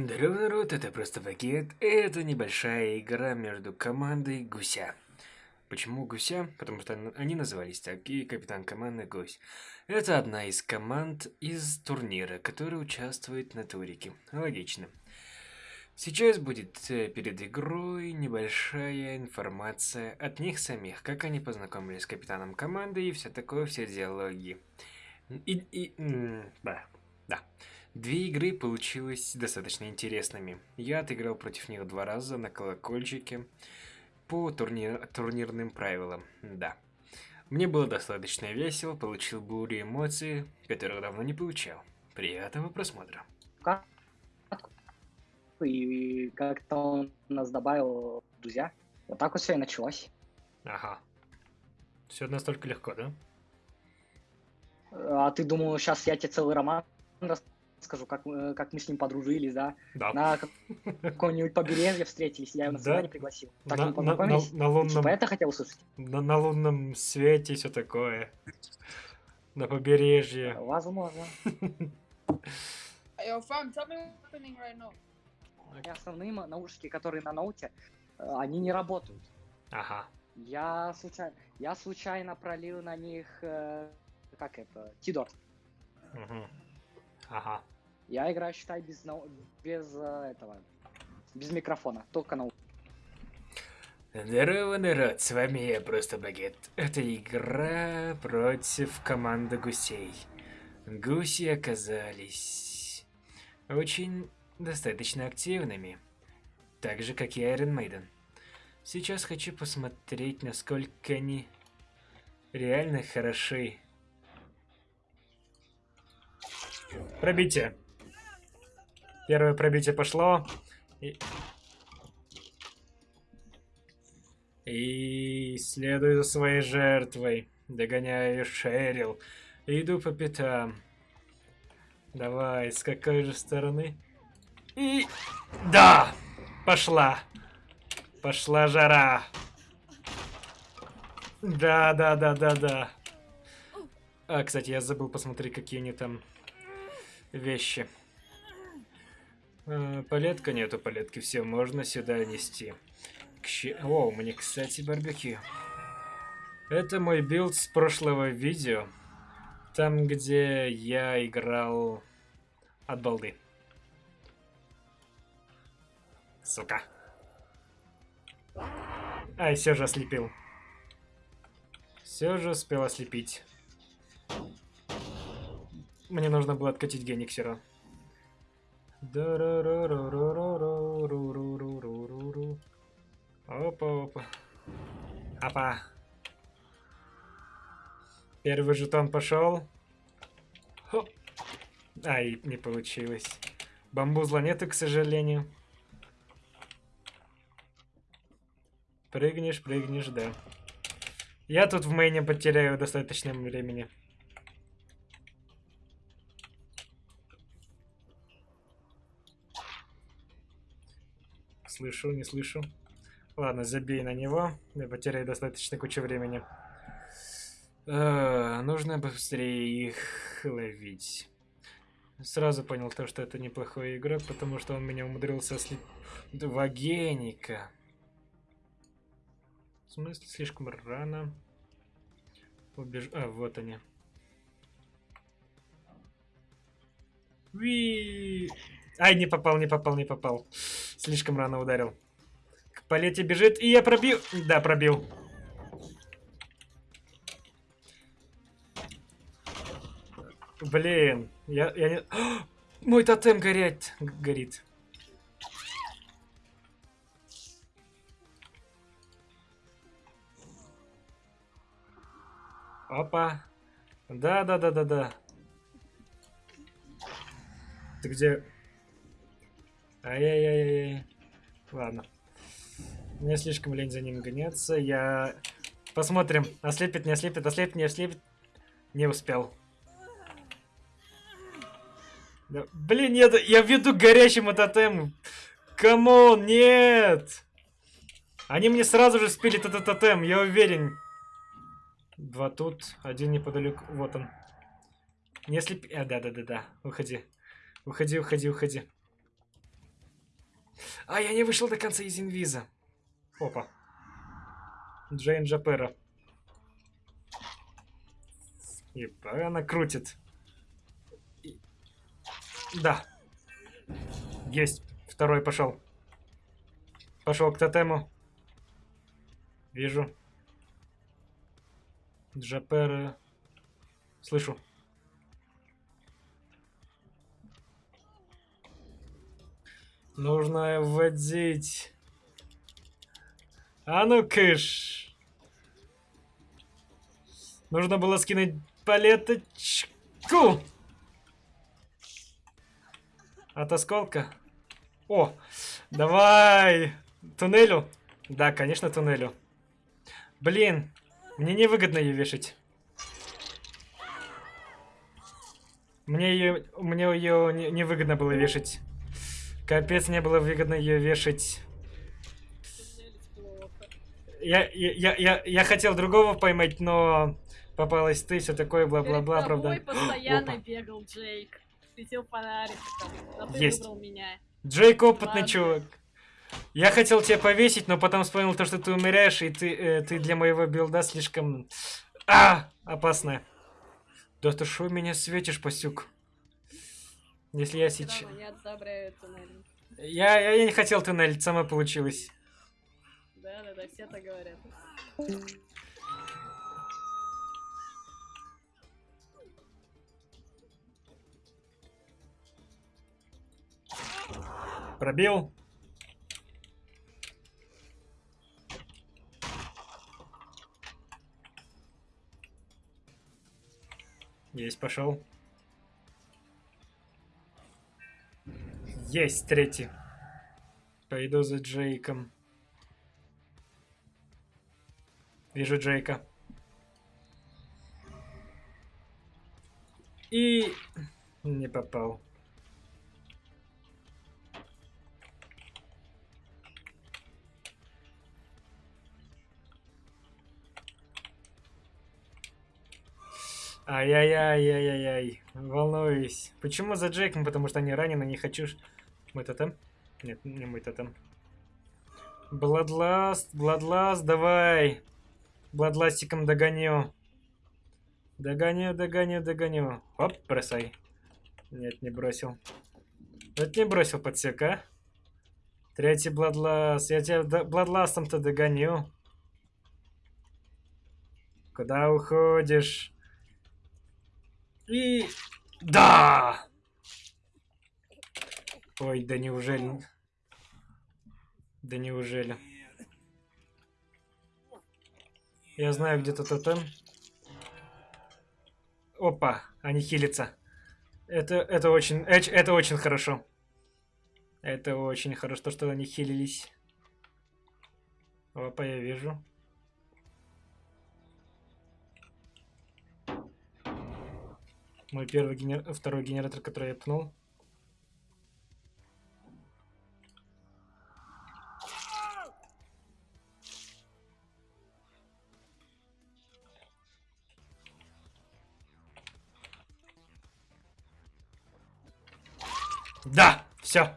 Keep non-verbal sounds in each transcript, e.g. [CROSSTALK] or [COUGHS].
Здорово, народ, это просто пакет. Это небольшая игра между командой Гуся. Почему Гуся? Потому что они назывались так, и капитан команды Гусь. Это одна из команд из турнира, которая участвует на турике. Логично. Сейчас будет э, перед игрой небольшая информация от них самих, как они познакомились с капитаном команды и все такое, все диалоги. И, и, да, да. Две игры получились достаточно интересными. Я отыграл против них два раза на колокольчике по турнир, турнирным правилам, да. Мне было достаточно весело, получил бурю эмоций, которых давно не получал. Приятного просмотра. Как? И как-то он нас добавил друзья. Вот так вот все и началось. Ага. Все настолько легко, да? А ты думал, сейчас я тебе целый роман расскажу? Скажу, как, э, как мы с ним подружились, да? Да. На каком-нибудь побережье встретились, я его на свидание пригласил. Так на, мы познакомились. На, на, на лунном... Типа это хотел услышать? На, на лунном свете все такое. На побережье. Возможно. Yo, fam, tell me what's happening right now. И основные наушники, которые на ноуте, э, они не работают. Ага. Я случайно, я случайно пролил на них, э, как это, Тидор. Угу. Ага. Я играю, считай, без, без э, этого, без микрофона, только на Здорово, народ, с вами я, Просто Багет. Это игра против команды гусей. Гуси оказались очень достаточно активными, так же, как и Iron Maiden. Сейчас хочу посмотреть, насколько они реально хороши Пробитие. Первое пробитие пошло. И... И следую за своей жертвой. Догоняю Шерил. Иду по пятам. Давай, с какой же стороны? И... Да! Пошла. Пошла жара. Да, да, да, да, да. А, кстати, я забыл посмотреть, какие они там вещи. Э, палетка нету палетки, все, можно сюда нести. К О, меня, кстати, барбекю. Это мой билд с прошлого видео. Там, где я играл от балды. Сука. Ай, все же ослепил. Все же успел ослепить. Мне нужно было откатить Гениксера. Опа, опа. Опа. Первый жетон пошел. Хоп. Ай, не получилось. Бамбузла нету, к сожалению. Прыгнешь, прыгнешь, да. Я тут в мейне потеряю достаточно времени. Слышу, не слышу. Ладно, забей на него. Я потеряю достаточно кучу времени. Э, нужно быстрее их ловить. Сразу понял то, что это неплохой игрок, потому что он меня умудрился слить... Два геника. В смысле, слишком рано. Убеж... А, вот они. Ви. Ай, не попал, не попал, не попал. Слишком рано ударил. К палете бежит, и я пробил. Да, пробил. Блин, я, я не... О, [GASPS] мой тотем горит. горит. Опа. Да-да-да-да-да. Ты где? Ай-яй-яй-яй. Ладно. Мне слишком лень за ним гоняться. Я... Посмотрим. Ослепит, не ослепит, ослепит, не ослепит. Не успел. Да, блин, нет, я иду к горящему тотему. Come on, нет! Они мне сразу же спили этот тотем, я уверен. Два тут, один неподалеку. Вот он. Не слепи... А, да-да-да-да. Уходи. Уходи, уходи, уходи. А, я не вышел до конца из инвиза. Опа. Джейн Джапера. И она крутит. И- Да. Есть. Второй пошел. Пошел к тотему. Вижу. Джапера. Слышу. Нужно вводить. А ну кыш. Нужно было скинуть палеточку. От осколка. О, давай. Туннелю? Да, конечно, туннелю. Блин, мне невыгодно ее вешать. Мне ее, мне ее не- невыгодно было вешать. Капец, не было выгодно ее вешать. Я, я, я, я, хотел другого поймать, но попалась ты, все такое, бла-бла-бла, Перед правда. тобой постоянно Опа. бегал Джейк. Светил фонариком, а ты Есть. выбрал меня. Джейк опытный Ладно. чувак. Я хотел тебя повесить, но потом вспомнил то, что ты умираешь, и ты, э, ты для моего билда слишком... А! Опасная. Да ты шо меня светишь, пасюк? Если я сейчас... одобряю туннель. Я, я, я не хотел туннель, само получилось. Да-да-да, все так говорят. Пробил. Есть, пошел. Есть, третий. Пойду за Джейком. Вижу Джейка. И... Не попал. Ай-яй-яй-яй-яй. Волнуюсь. Почему за Джейком? Потому что они ранены, не хочу... Мой тотем? Нет, не мой тотем. Бладласт, Бладласт, давай. Бладластиком догоню. Догоню, догоню, догоню. Оп, бросай. Нет, не бросил. Вот не бросил подсек, а? Третий Бладласт. Я тебя до- Бладластом-то догоню. Куда уходишь? И... Да! Ой, да неужели? Да неужели? Я знаю, где-то тотем. Опа, они хилятся. Это, это очень, эч- это очень хорошо. Это очень хорошо, что они хилились. Опа, я вижу. Мой первый генер... второй генератор, который я пнул. Да, все.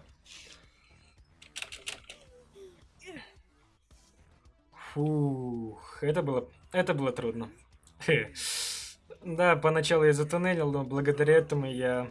Фух, это было, это было трудно. Хе. Да, поначалу я затуннелил, но благодаря этому я...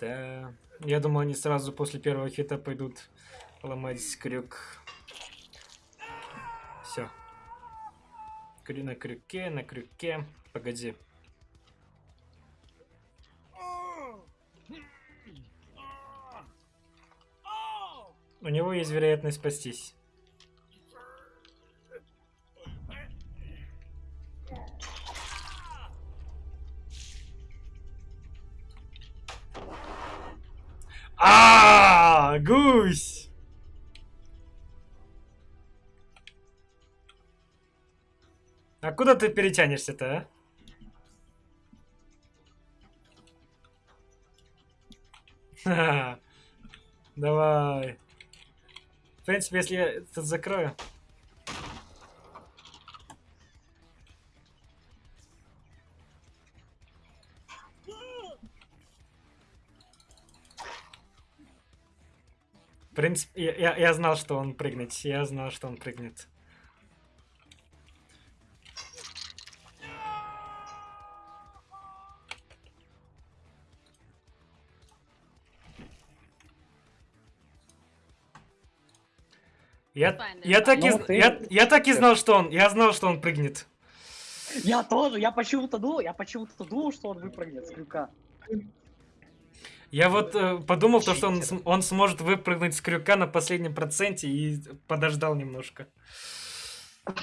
Да, я думал, они сразу после первого хита пойдут ломать крюк. Все. Крю на крюке, на крюке. Погоди. У него есть вероятность спастись. А, гусь! А куда ты перетянешься-то, а? Давай. В принципе, если я тут закрою. В принципе, я, я, я знал, что он прыгнет. Я знал, что он прыгнет. Я, я, так и, з- я, я так и знал, что он, я знал, что он прыгнет. Я тоже, я почему-то думал, я почему-то думал, что он выпрыгнет с крюка. Я вот э, подумал, то, что он, он сможет выпрыгнуть с крюка на последнем проценте и подождал немножко. [LAUGHS]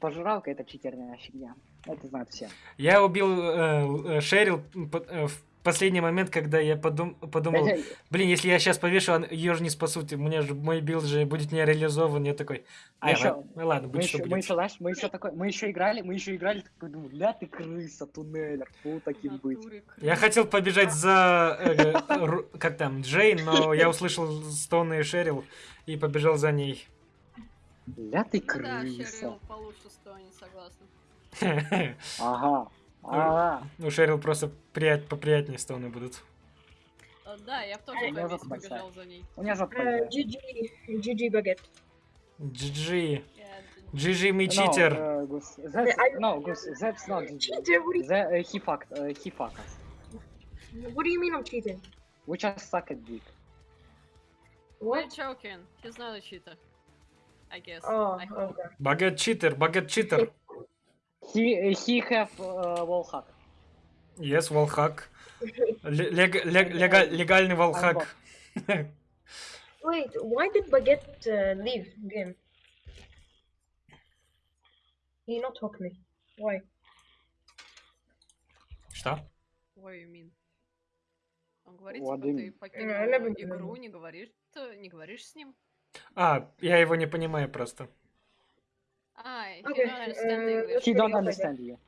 Пожиралка это читерная фигня. Это знают все. Я убил э, э, Шерил э, в последний момент, когда я подум, подумал, [LAUGHS] блин, если я сейчас повешу, ее же не спасут, и мне же мой билд же будет не реализован. Я такой, а, ещё- ладно, ну ладно, Мы будет что еще, мы будет. еще, знаешь, мы еще такой, мы еще играли, мы еще играли, такой думаю, бля, ты крыса, туннелер, фу, таким быть. Я хотел побежать за, э, [LAUGHS] Ру- как там, Джейн, но я услышал стоны Шерил и побежал за ней. Бля, ты Ну да, крыса. Шерил получше сто, не согласна. Ага, ага. У Шерил просто прият, поприятнее стоны будут. А, Да, я в том же месте побежал за ней. У меня жопа Uh. GG, GG baguette. GG. GG, мы No, читер. uh, Gus, that's, no, Gus, that's not GG. Cheater? What do you, The, uh, he fucked, uh, he fucked us. what do you mean I'm cheating? We just suck at dick. We're What? joking. He's not a cheater. I guess. Oh, I hope. okay. Багет читер, багет читер. He, he have uh, wall hack. Yes, волхак. Лег- лег- лега- Легальный волхак. Wait, why did baguette uh, leave game? He not talk me. Why? Что? What do you mean? Он говорит, What типа, ты покинул I never игру, не говоришь, не говоришь с ним. А, я его не понимаю просто. А, he Okay, don't understand uh, English. He don't understand you.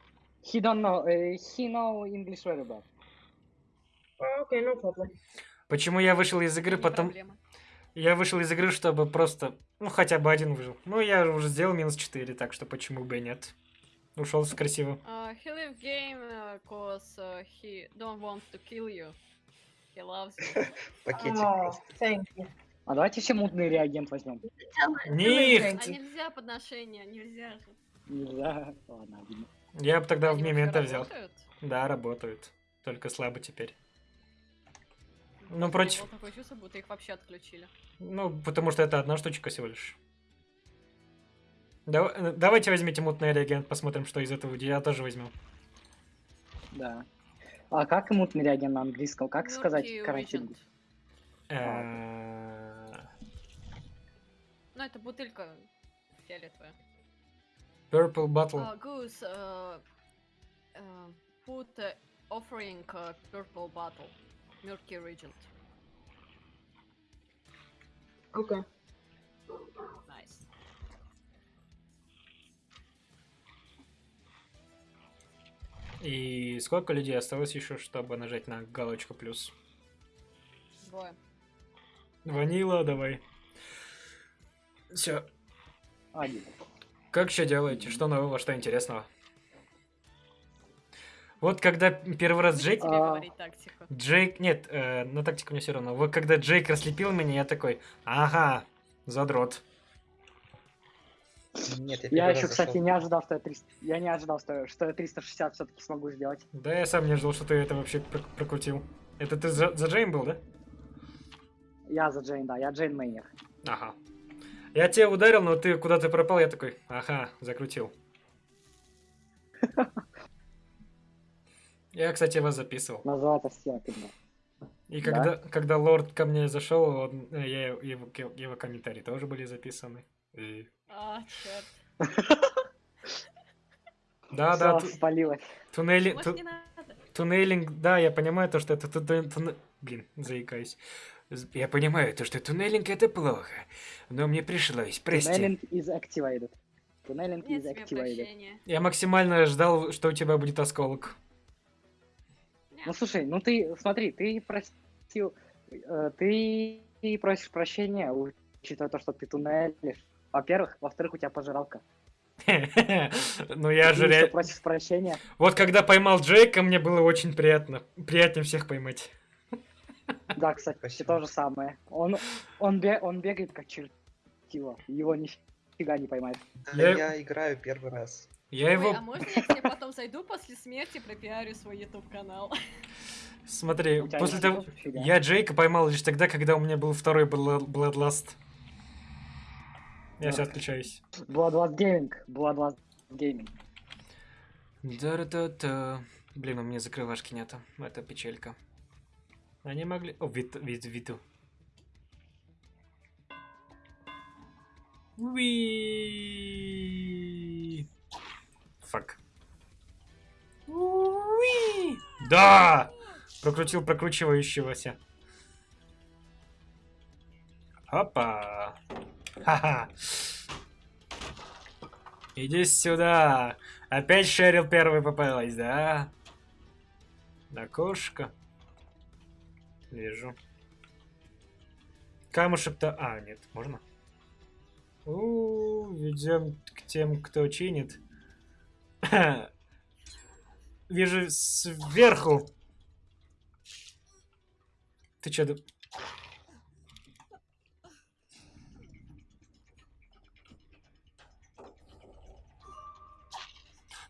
He don't know, uh, he know English very bad. Oh, okay, no problem. Почему я вышел из игры? Не Потом проблема. я вышел из игры, чтобы просто, ну хотя бы один выжил. Ну я уже сделал минус 4, так что почему бы и нет. Ушел красиво. Uh, he leave game uh, cause uh, he don't want to kill you. He loves you. Пакетик Oh, просто. thank you. А давайте все мутный реагент возьмем. Них! А нельзя подношения, нельзя же. Нельзя. Ладно, обидно. Я бы тогда в Они мемента взял. работают? Да, работают. Только слабо теперь. Ну, против- такое чувство, будто их вообще отключили. Ну, потому что это одна штучка всего лишь. Дава- э, давайте возьмите мутный реагент, посмотрим, что из этого. Я тоже возьму. Да. А как мутный реагент на английском? Как сказать Murky карантин? Ну, это бутылька фиолетовая. Purple Bottle. Uh, Goose, uh, uh, put offering uh, purple bottle. Murky Regent. Okay. Nice. И сколько людей осталось еще, чтобы нажать на галочку плюс? Двое. Ванила, давай. Все. Один. Как еще делаете? Что нового, что интересного? Вот когда первый раз Джейк... А. говорить тактику. Джейк... Нет, э, на тактику мне все равно. Вот когда Джейк раслепил меня, я такой, ага, задрот. Нет, я, Я еще, раз кстати, зашел. не ожидал, что я 300... Я не ожидал, что, что я 360 все-таки смогу сделать. Да я сам не ожидал, что ты это вообще прок- прокрутил. Это ты за, за Джейм был, да? Я за Джейн, да, я Джейн Мейнер. Ага. Я тебя ударил, но ты куда-то пропал, я такой, ага, закрутил. Я, кстати, вас записывал. Называется стенка, да. И Да? когда, когда лорд ко мне зашел, он- э, я, его, его комментарии тоже были записаны. И- А, черт. Да, да, спалилось. туннели, туннелинг, да, я понимаю то, что это Блин, заикаюсь. Я понимаю то, что туннелинг это плохо, но мне пришлось, прости. Tunneling is activated. Is тебе activated. Я максимально ждал, что у тебя будет осколок. Ну слушай, ну ты, смотри, ты просил, Э, Ты просишь прощения, учитывая то, что ты туннелишь. Во-первых. Во-вторых, у тебя пожиралка. [LAUGHS] Ну я же просишь прощения. Вот когда поймал Джейка, мне было очень приятно. Приятнее всех поймать. [LAUGHS] Да, кстати, Спасибо. то же самое. Он, он, бе- он бегает как чертила. Его нифига не поймаешь. Да, Я- я играю первый раз. Я Ой, его... а можно я к тебе потом зайду после смерти, пропиарю свой YouTube канал? [LAUGHS] Смотри, после того... Я Джейка поймал лишь тогда, когда у меня был второй Bloodlust. Я сейчас отключаюсь. Bloodlust Gaming. Bloodlust Gaming. Да-да-да. Блин, у меня закрывашки нету. Это печалька. Они могли... О, вид, вид, виду. Уи. Фак. Уи. Да! Прокрутил прокручивающегося. Опа. Ха-ха. Иди сюда. Опять Шерил первый попалась, да? Окошко. Вижу. Камушек-то... А, нет, можно? У, ведем к тем, кто чинит. [COUGHS] Вижу сверху. Ты чё, В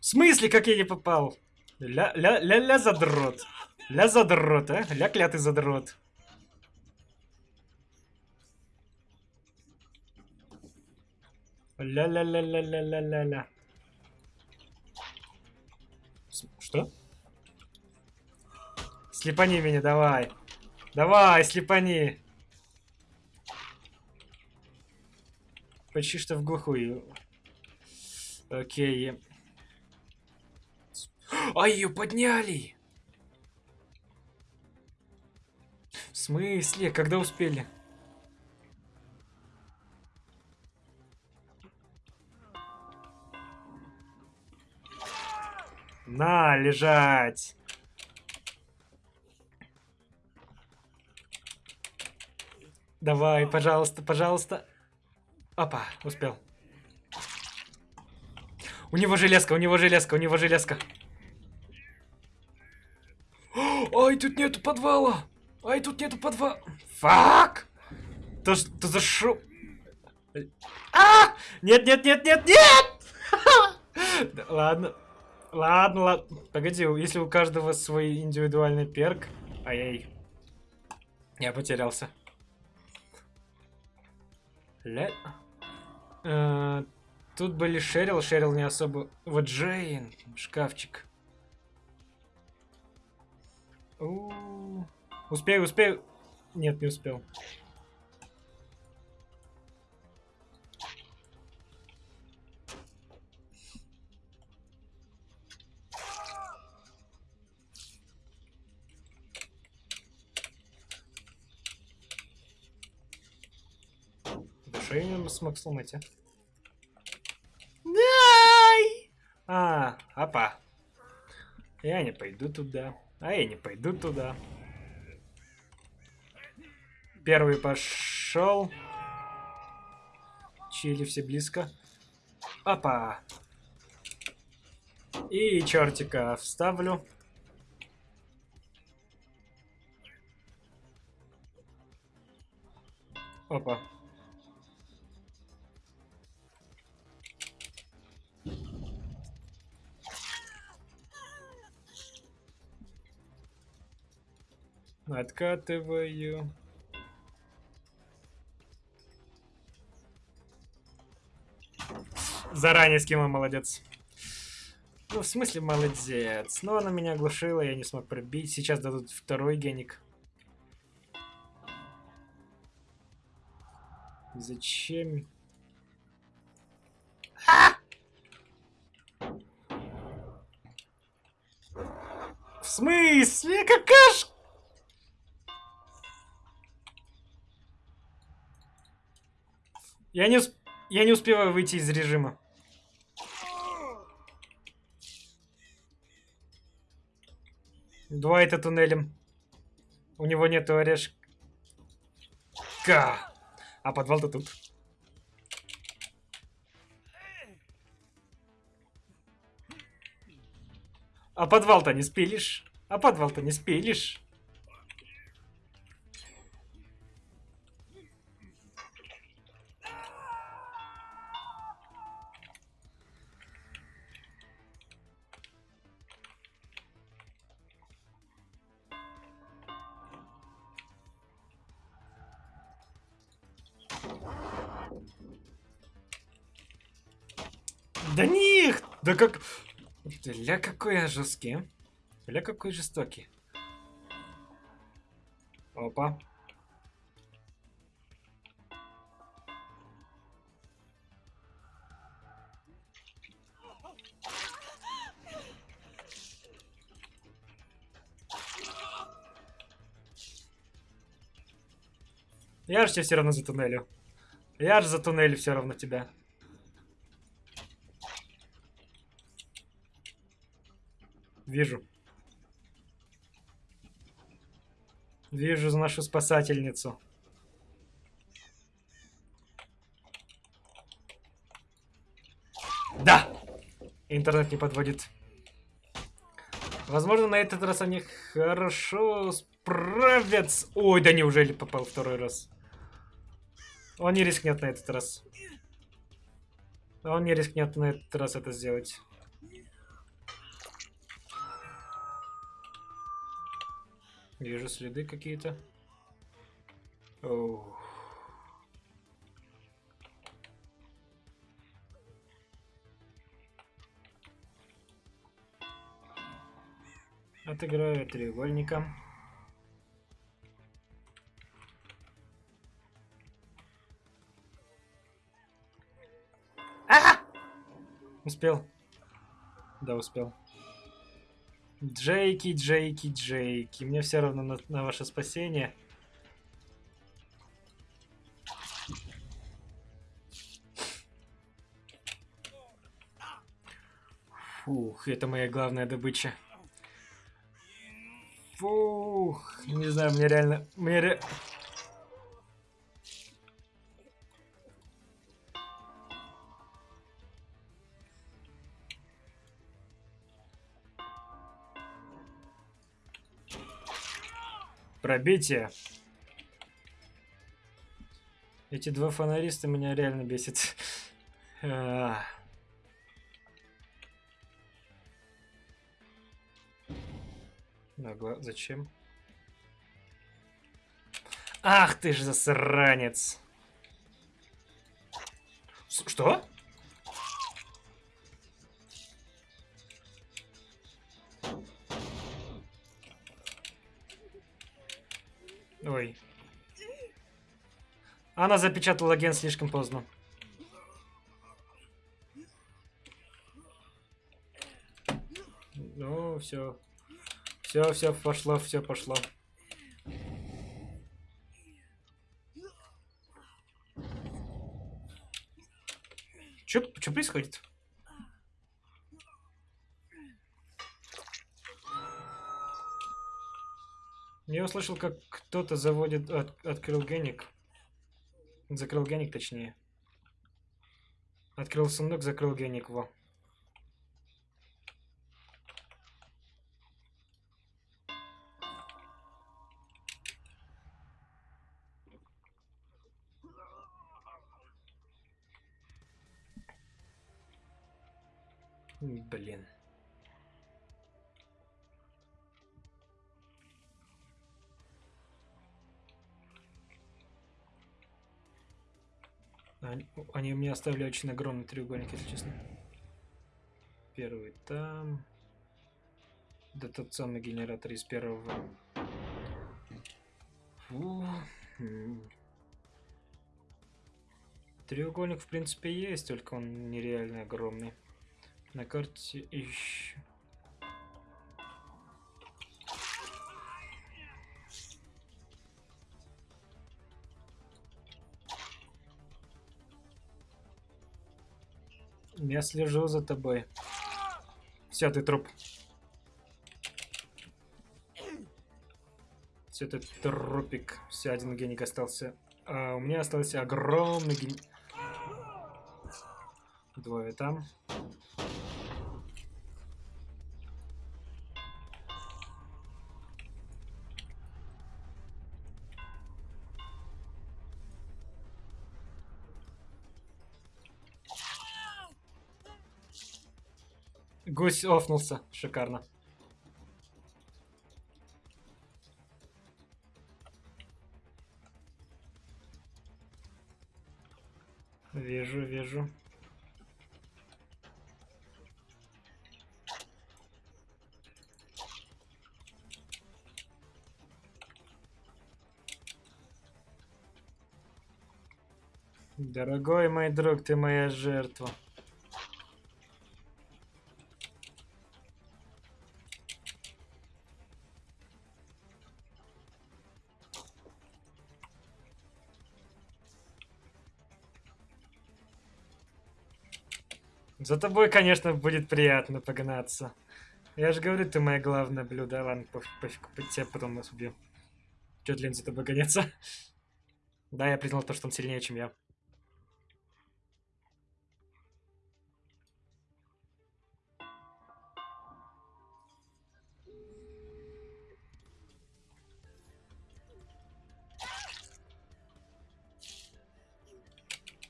смысле, как я не попал? Ля, ля, ля, ля задрот. Ля задрот, а? Ля клятый задрот. Ля-ля-ля-ля-ля-ля-ля-ля. Что? Слепани меня, давай. Давай, слепани. Почти что в глухую. Окей. А, ее подняли! В смысле? Когда успели? На, лежать! Давай, пожалуйста, пожалуйста. Опа, успел. У него железка, у него железка, у него железка. [GASPS] Ай, тут нету подвала! Ай, тут нету подвала! Фак! То, ш- то за шо... А! Нет, нет, нет, нет, нет! [LAUGHS] Ладно. Ладно, ладно. Погоди, если у каждого свой индивидуальный перк... Ай-яй. Я потерялся. Ля... Э, Тут были Шерил, Шерил не особо... Вот Джейн, шкафчик. У, Успею, успею. Нет, не успел. Не смог сломать, а? Дай! А, опа. Я не пойду туда. А я не пойду туда. Первый пошел. Чили все близко. Опа. И чертика вставлю. Опа. Откатываю. Заранее скинул, молодец. Ну, в смысле, молодец. Но она меня оглушила, я не смог пробить. Сейчас дадут второй геник. Зачем? В смысле? Какаш? Я не, усп- я не успеваю выйти из режима. Два это туннелем. У него нету орешек. Ка! А подвал-то тут. А подвал-то не спилишь? А подвал-то не спилишь? Какой я жесткий. а. Ля какой жестокий. Опа. Я же тебя все равно затуннелю. Я же затуннелю все равно тебя. Вижу. Вижу нашу спасательницу. Да! Интернет не подводит. Возможно, на этот раз они хорошо справятся. Ой, да неужели попал второй раз? Он не рискнет на этот раз. Он не рискнет на этот раз это сделать. Вижу следы какие-то. Отыграю треугольника. А! Успел. Да, успел. Джейки, Джейки, Джейки. Мне все равно на, на ваше спасение. Фух, это моя главная добыча. Фух, не знаю, мне реально... Мне ре... Пробитие. Эти два фонариста меня реально бесит. Нагла... Зачем? Ах ты ж засранец! Что? Она запечатала ген слишком поздно. Ну, все. Все, все пошло, все пошло. Че, что происходит? Я услышал, как кто-то заводит, от- открыл геник. Закрыл геник, точнее. Открыл сундук, закрыл геник, во. Блин. Они, мне оставили очень огромный треугольник, если честно. Первый там. Да тот самый генератор из первого. Фу. Треугольник, в принципе, есть, только он нереально огромный. На карте еще. Я слежу за тобой. Все, ты труп. Все, ты трупик. Все, один геник остался А у меня остался огромный ген... Двое там. Гусь офнулся. Шикарно. Вижу, вижу. Дорогой мой друг, ты моя жертва. За тобой, конечно, будет приятно погнаться. Я же говорю, ты моя главное блюдо. Ладно, пофиг, по- тебя потом нас убью. Чё, Тлен, за тобой гоняться? [LAUGHS] Да, я признал то, что он сильнее, чем я.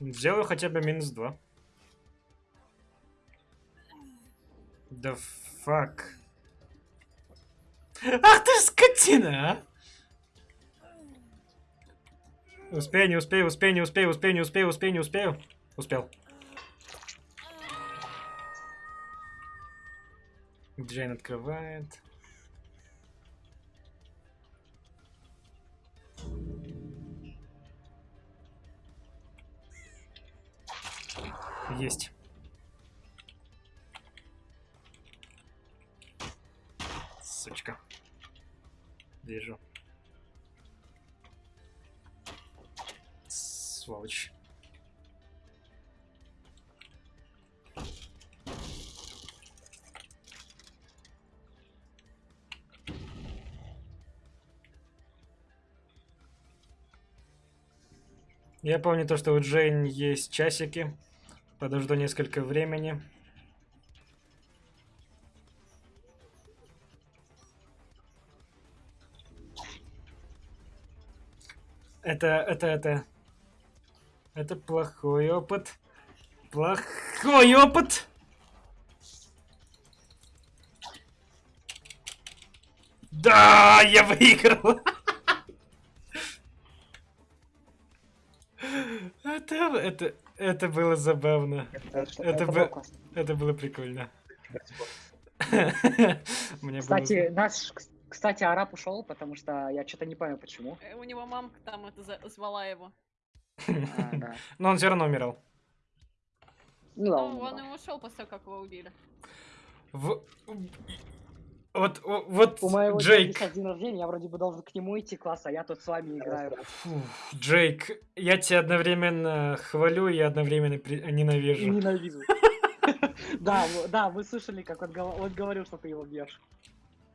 Сделаю хотя бы минус два. Да фак. Ах ты скотина, а! Успею, не успею, успею, не успею, успею, не успею, успею, не успею. Успел. Джейн открывает. Есть. Я помню то, что у Джейн есть часики. Подожду несколько времени. Это, это, это... Это плохой опыт. Плохой опыт! Да, я выиграл! [LAUGHS] Это, это, это было забавно. Это, Это было бы- классно. Это было прикольно. [LAUGHS] Кстати, наш, кстати, араб ушел, потому что я что-то не понял, почему. Э, У него мамка там это звала его. [LAUGHS] А. Но он все равно умирал. Ну, Ну, он умер. и ушел после того, как его убили. В- Вот, вот, У моего Джейк, день рождения, я вроде бы должен к нему идти класс, а я тут с вами играю. Фу, Джейк, я тебя одновременно хвалю и одновременно при- ненавижу. Ненавижу. [LAUGHS] Да, да, вы слышали, как он говорил, что ты его бьешь.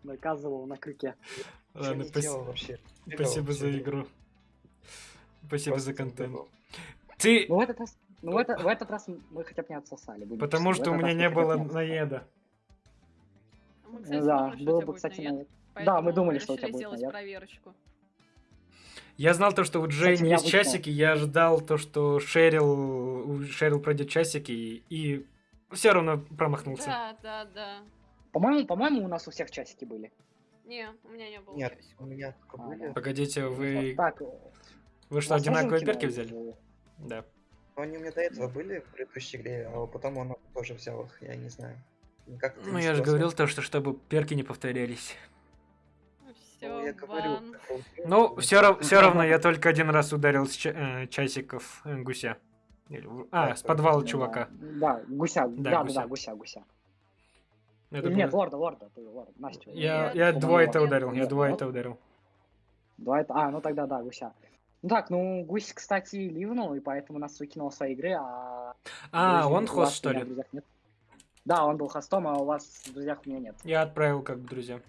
Наказывал на крюке. Ладно, спасибо за игру. Спасибо за контент. Ты, Ну в этот раз, ну в, это- в этот раз мы хотя бы не отсосали. будем потому что у меня не было наеда. Мы, Ну кстати, Да, думали, было бы, будет кстати, наед, наед. Да, мы думали, что у тебя будет сделать проверочку. Я знал то, что у Джейн Кстати, есть необычно. часики, я ждал то, что Шерил, у Шерил пройдет часики, и, и все равно промахнулся. Да, да, да. По-моему, по-моему, у нас у всех часики были. Не, у меня не было Нет, часиков. у меня только А, были. да. Погодите, вы, Так, вы что, одинаковые перки взяли? Да. Но они у меня до этого были в предыдущей игре, а потом он тоже взял их, я не знаю. Это Ну, я же говорил то, что чтобы перки не повторялись. Ну, Все, я говорю. Ну, все, все равно я только один раз ударил с ча- э, часиков э, гуся. Или А, с подвала Да, чувака. Да, гуся, да, да, гуся. да, гуся, гуся. Это Или Нет, было- лорда, лорда, ты лорд, Настю. Я, я двое-то нет. ударил, я двое-то нет. ударил. Два это... А, ну тогда да, гуся. Ну так, ну гусь, кстати, ливнул, и поэтому нас выкинул с своей игры, а... А, он хост, что ли? нет. Да, он был хостом, а у вас в друзьях у меня нет. Я отправил как друзья.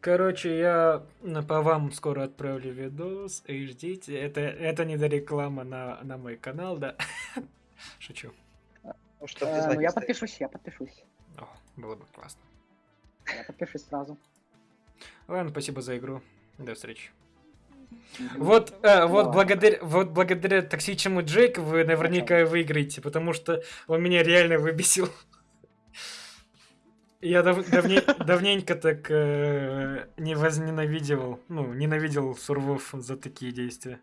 Короче, я по вам скоро отправлю видос, и ждите. Это, это не до реклама на, на мой канал, да? [LAUGHS] Шучу. Ну, чтоб Э, ну я подпишусь, я подпишусь. О, было бы классно. Я подпишусь сразу. Ладно, спасибо за игру. До встречи. Вот, э, вот, благодаря, вот благодаря токсичному Джейку вы наверняка выиграете, потому что он меня реально выбесил. Я дав- давне- давненько так э, не возненавидел, ну, ненавидел сурвов за такие действия.